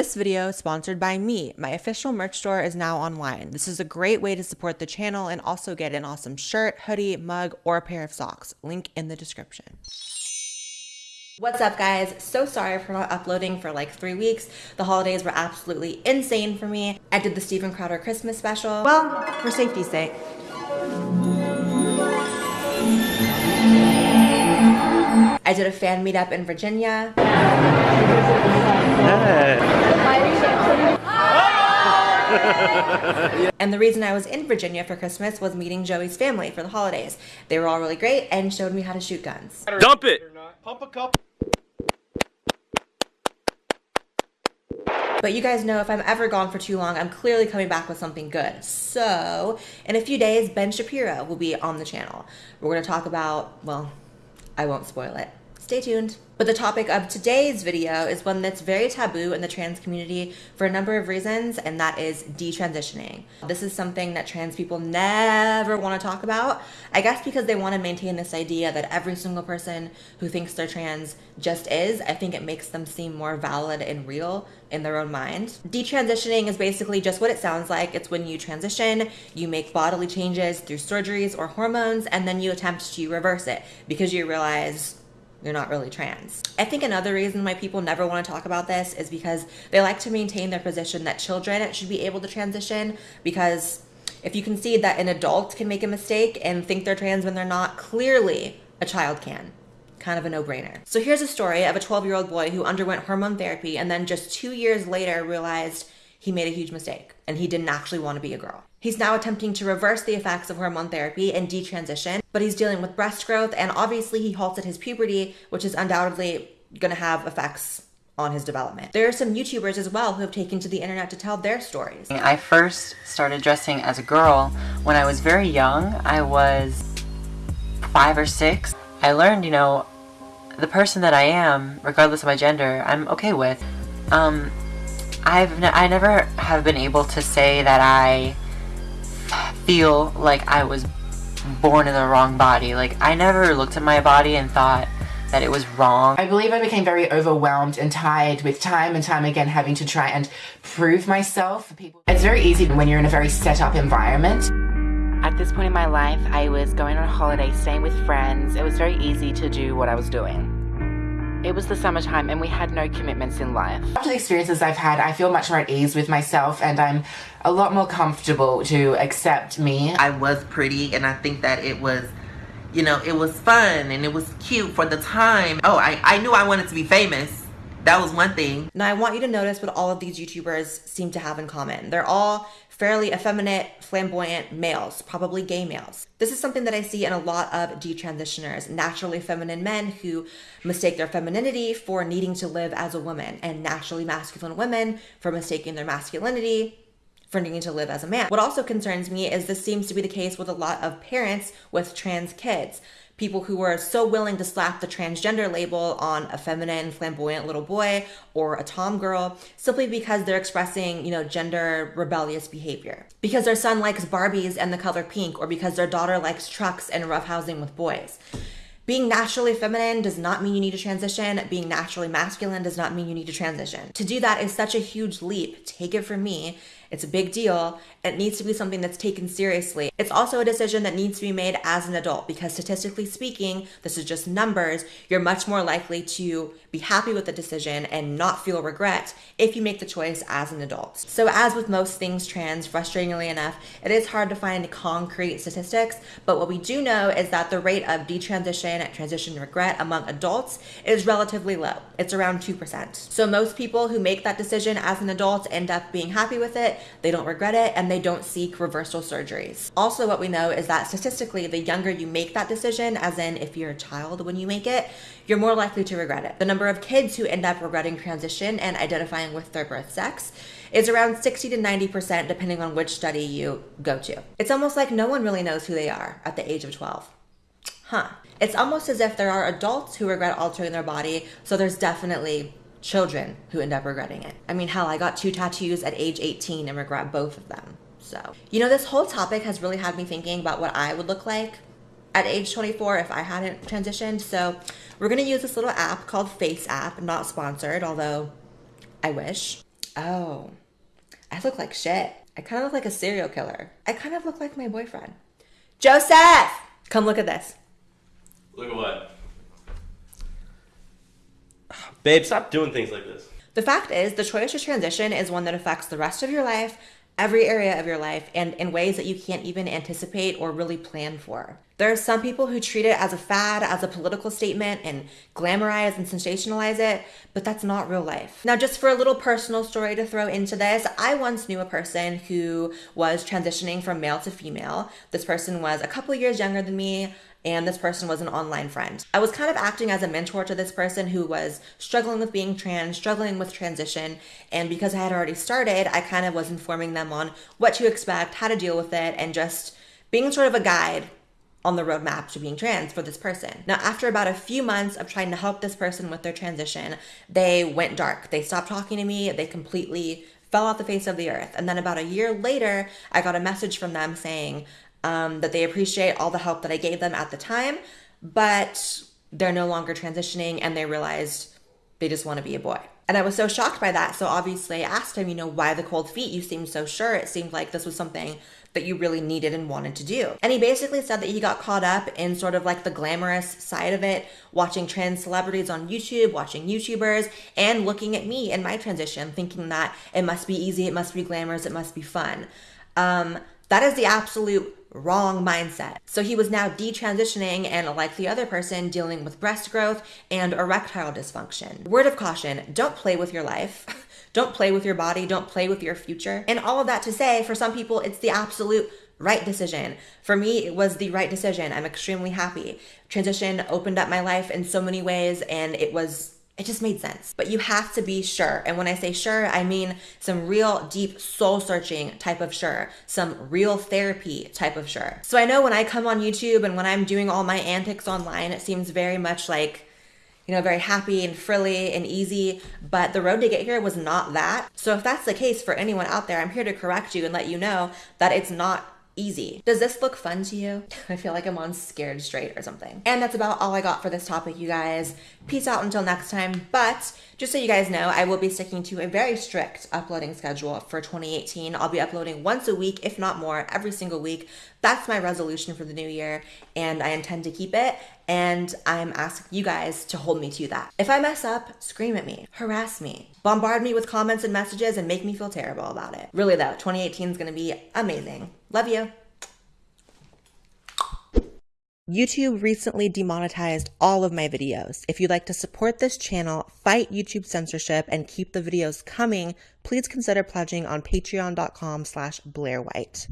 This video is sponsored by me. My official merch store is now online. This is a great way to support the channel and also get an awesome shirt, hoodie, mug, or a pair of socks. Link in the description. What's up guys? So sorry for not uploading for like three weeks. The holidays were absolutely insane for me. I did the Steven Crowder Christmas special. Well, for safety's sake. I did a fan meetup in Virginia. And the reason I was in Virginia for Christmas was meeting Joey's family for the holidays. They were all really great and showed me how to shoot guns. Dump it! Pump a cup. But you guys know if I'm ever gone for too long, I'm clearly coming back with something good. So, in a few days, Ben Shapiro will be on the channel. We're going to talk about, well, I won't spoil it. Stay tuned. But the topic of today's video is one that's very taboo in the trans community for a number of reasons, and that is detransitioning. This is something that trans people never want to talk about. I guess because they want to maintain this idea that every single person who thinks they're trans just is. I think it makes them seem more valid and real in their own mind. Detransitioning is basically just what it sounds like. It's when you transition, you make bodily changes through surgeries or hormones, and then you attempt to reverse it because you realize you're not really trans. I think another reason why people never want to talk about this is because they like to maintain their position that children should be able to transition because if you concede that an adult can make a mistake and think they're trans when they're not, clearly a child can. Kind of a no-brainer. So here's a story of a 12-year-old boy who underwent hormone therapy and then just two years later realized he made a huge mistake and he didn't actually want to be a girl. He's now attempting to reverse the effects of hormone therapy and detransition, but he's dealing with breast growth and obviously he halted his puberty, which is undoubtedly going to have effects on his development. There are some YouTubers as well who have taken to the internet to tell their stories. I first started dressing as a girl when I was very young. I was five or six. I learned, you know, the person that I am, regardless of my gender, I'm okay with. Um, I've I never have been able to say that I feel like I was born in the wrong body. Like, I never looked at my body and thought that it was wrong. I believe I became very overwhelmed and tired with time and time again having to try and prove myself. People, it's very easy when you're in a very set up environment. At this point in my life, I was going on a holiday, staying with friends. It was very easy to do what I was doing. It was the summertime and we had no commitments in life. After the experiences I've had, I feel much more at ease with myself and I'm a lot more comfortable to accept me. I was pretty and I think that it was you know, it was fun and it was cute for the time. Oh, I, I knew I wanted to be famous. That was one thing. Now I want you to notice what all of these YouTubers seem to have in common. They're all fairly effeminate, flamboyant males, probably gay males. This is something that I see in a lot of detransitioners, naturally feminine men who mistake their femininity for needing to live as a woman, and naturally masculine women for mistaking their masculinity for needing to live as a man. What also concerns me is this seems to be the case with a lot of parents with trans kids people who are so willing to slap the transgender label on a feminine, flamboyant little boy or a tom girl simply because they're expressing, you know, gender rebellious behavior. Because their son likes Barbies and the color pink, or because their daughter likes trucks and roughhousing with boys. Being naturally feminine does not mean you need to transition. Being naturally masculine does not mean you need to transition. To do that is such a huge leap. Take it from me. It's a big deal. It needs to be something that's taken seriously. It's also a decision that needs to be made as an adult because statistically speaking, this is just numbers, you're much more likely to be happy with the decision and not feel regret if you make the choice as an adult. So as with most things trans, frustratingly enough, it is hard to find concrete statistics, but what we do know is that the rate of detransition, transition regret among adults is relatively low. It's around 2%. So most people who make that decision as an adult end up being happy with it they don't regret it, and they don't seek reversal surgeries. Also, what we know is that statistically, the younger you make that decision, as in if you're a child when you make it, you're more likely to regret it. The number of kids who end up regretting transition and identifying with their birth sex is around 60 to 90% depending on which study you go to. It's almost like no one really knows who they are at the age of 12. Huh. It's almost as if there are adults who regret altering their body, so there's definitely children who end up regretting it. I mean, hell, I got two tattoos at age 18 and regret both of them. So, you know, this whole topic has really had me thinking about what I would look like at age 24 if I hadn't transitioned. So, we're going to use this little app called Face App, not sponsored, although I wish. Oh, I look like shit. I kind of look like a serial killer. I kind of look like my boyfriend. Joseph! Come look at this. Look at what? Babe, stop doing things like this. The fact is, the choice to transition is one that affects the rest of your life, every area of your life, and in ways that you can't even anticipate or really plan for. There are some people who treat it as a fad, as a political statement, and glamorize and sensationalize it, but that's not real life. Now, just for a little personal story to throw into this, I once knew a person who was transitioning from male to female. This person was a couple years younger than me and this person was an online friend. I was kind of acting as a mentor to this person who was struggling with being trans, struggling with transition, and because I had already started, I kind of was informing them on what to expect, how to deal with it, and just being sort of a guide on the roadmap to being trans for this person. Now, after about a few months of trying to help this person with their transition, they went dark. They stopped talking to me. They completely fell off the face of the earth. And then about a year later, I got a message from them saying um, that they appreciate all the help that I gave them at the time, but they're no longer transitioning and they realized they just want to be a boy. And I was so shocked by that. So obviously I asked him, you know, why the cold feet? You seemed so sure. It seemed like this was something that you really needed and wanted to do. And he basically said that he got caught up in sort of like the glamorous side of it, watching trans celebrities on YouTube, watching YouTubers, and looking at me in my transition, thinking that it must be easy, it must be glamorous, it must be fun. Um, that is the absolute wrong mindset. So he was now detransitioning and, like the other person, dealing with breast growth and erectile dysfunction. Word of caution don't play with your life. Don't play with your body. Don't play with your future. And all of that to say, for some people, it's the absolute right decision. For me, it was the right decision. I'm extremely happy. Transition opened up my life in so many ways, and it was it just made sense. But you have to be sure. And when I say sure, I mean some real deep soul searching type of sure, some real therapy type of sure. So I know when I come on YouTube and when I'm doing all my antics online, it seems very much like you know, very happy and frilly and easy, but the road to get here was not that. So if that's the case for anyone out there, I'm here to correct you and let you know that it's not easy. Does this look fun to you? I feel like I'm on Scared Straight or something. And that's about all I got for this topic, you guys. Peace out until next time. But just so you guys know, I will be sticking to a very strict uploading schedule for 2018. I'll be uploading once a week, if not more, every single week. That's my resolution for the new year, and I intend to keep it. And I'm asking you guys to hold me to that. If I mess up, scream at me, harass me, bombard me with comments and messages, and make me feel terrible about it. Really, though, 2018 is gonna be amazing. Love you. YouTube recently demonetized all of my videos. If you'd like to support this channel, fight YouTube censorship, and keep the videos coming, please consider pledging on patreon.com slash blairewhite.